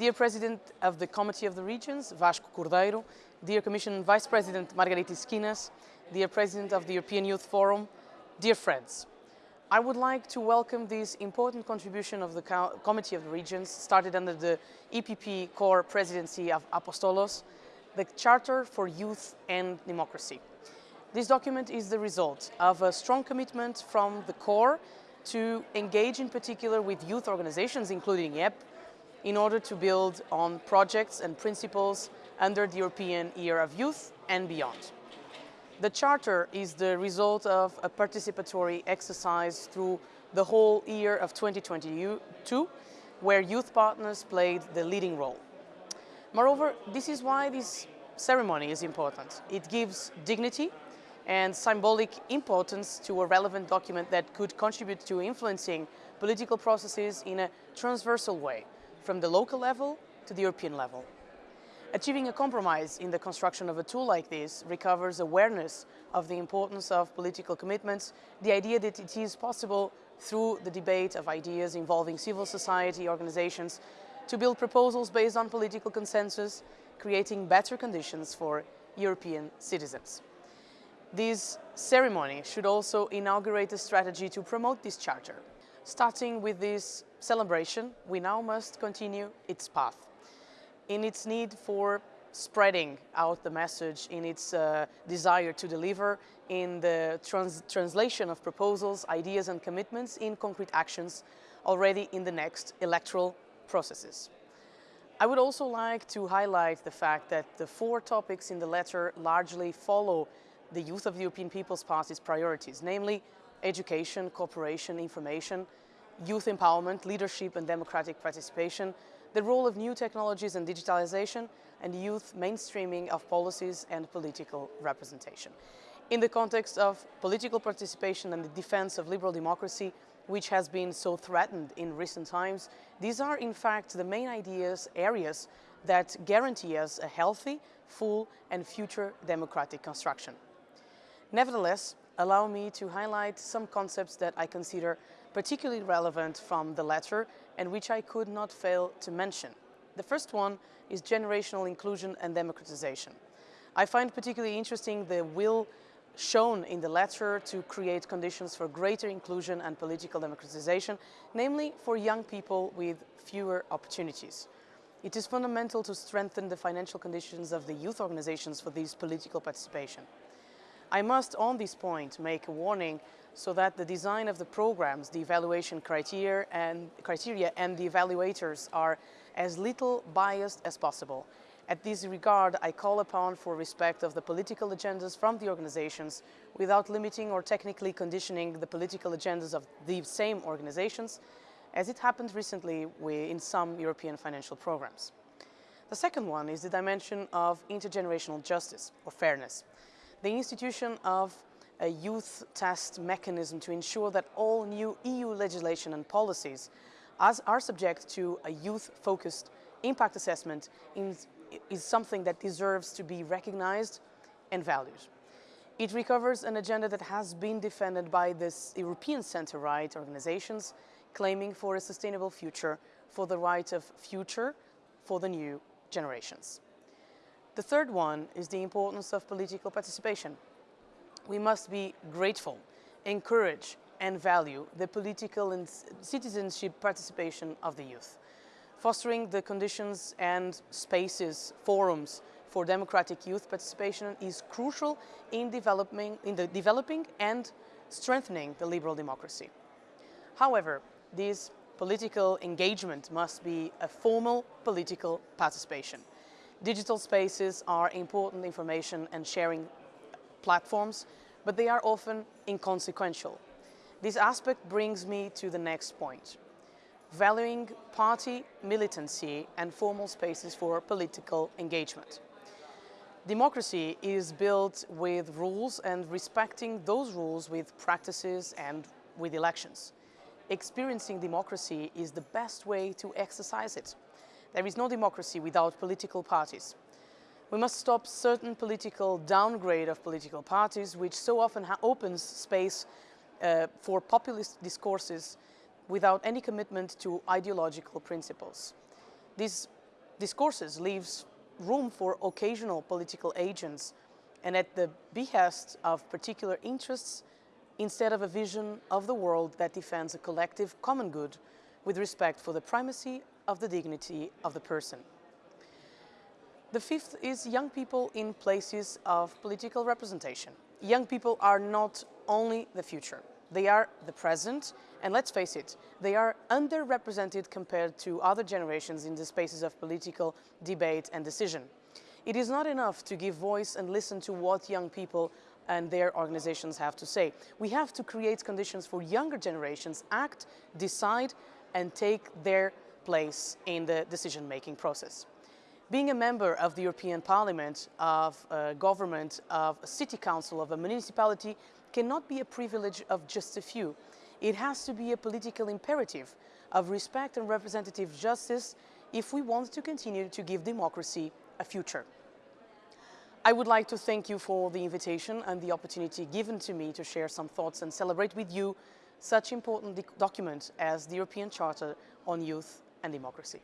Dear President of the Committee of the Regions, Vasco Cordeiro, Dear Commission Vice President Margaritis Schinas, Dear President of the European Youth Forum, dear friends. I would like to welcome this important contribution of the Co Committee of the Regions, started under the EPP CoR presidency of Apostolos, the Charter for Youth and Democracy. This document is the result of a strong commitment from the CoR to engage in particular with youth organizations, including YEPP, in order to build on projects and principles under the European Year of Youth and beyond. The Charter is the result of a participatory exercise through the whole year of 2022, where youth partners played the leading role. Moreover, this is why this ceremony is important. It gives dignity and symbolic importance to a relevant document that could contribute to influencing political processes in a transversal way, from the local level to the European level. Achieving a compromise in the construction of a tool like this recovers awareness of the importance of political commitments, the idea that it is possible through the debate of ideas involving civil society organizations to build proposals based on political consensus, creating better conditions for European citizens. This ceremony should also inaugurate a strategy to promote this charter. Starting with this celebration, we now must continue its path in its need for spreading out the message, in its uh, desire to deliver, in the trans translation of proposals, ideas and commitments in concrete actions already in the next electoral processes. I would also like to highlight the fact that the four topics in the letter largely follow the Youth of the European People's Party's priorities, namely education, cooperation, information, youth empowerment, leadership and democratic participation, the role of new technologies and digitalization, and youth mainstreaming of policies and political representation. In the context of political participation and the defense of liberal democracy, which has been so threatened in recent times, these are in fact the main ideas, areas that guarantee us a healthy, full and future democratic construction. Nevertheless, allow me to highlight some concepts that I consider particularly relevant from the letter and which I could not fail to mention. The first one is generational inclusion and democratization. I find particularly interesting the will shown in the letter to create conditions for greater inclusion and political democratization, namely for young people with fewer opportunities. It is fundamental to strengthen the financial conditions of the youth organizations for this political participation. I must on this point make a warning so that the design of the programs, the evaluation criteria and, criteria and the evaluators are as little biased as possible. At this regard, I call upon for respect of the political agendas from the organizations without limiting or technically conditioning the political agendas of the same organizations, as it happened recently in some European financial programs. The second one is the dimension of intergenerational justice or fairness. The institution of a youth test mechanism to ensure that all new EU legislation and policies are subject to a youth-focused impact assessment is something that deserves to be recognized and valued. It recovers an agenda that has been defended by the European center-right organizations claiming for a sustainable future, for the right of future for the new generations. The third one is the importance of political participation. We must be grateful, encourage and value the political and citizenship participation of the youth fostering the conditions and spaces, forums for democratic youth participation is crucial in developing, in the developing and strengthening the liberal democracy. However, this political engagement must be a formal political participation. Digital spaces are important information and sharing platforms, but they are often inconsequential. This aspect brings me to the next point valuing party militancy and formal spaces for political engagement. Democracy is built with rules and respecting those rules with practices and with elections. Experiencing democracy is the best way to exercise it. There is no democracy without political parties. We must stop certain political downgrade of political parties, which so often opens space uh, for populist discourses without any commitment to ideological principles. These discourses leaves room for occasional political agents and at the behest of particular interests instead of a vision of the world that defends a collective common good with respect for the primacy of the dignity of the person. The fifth is young people in places of political representation. Young people are not only the future, they are the present, and let's face it, they are underrepresented compared to other generations in the spaces of political debate and decision. It is not enough to give voice and listen to what young people and their organizations have to say. We have to create conditions for younger generations act, decide, and take their place in the decision-making process. Being a member of the European Parliament, of a government, of a city council, of a municipality cannot be a privilege of just a few. It has to be a political imperative of respect and representative justice if we want to continue to give democracy a future. I would like to thank you for the invitation and the opportunity given to me to share some thoughts and celebrate with you such important document as the European Charter on Youth and Democracy.